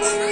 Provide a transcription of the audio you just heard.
What?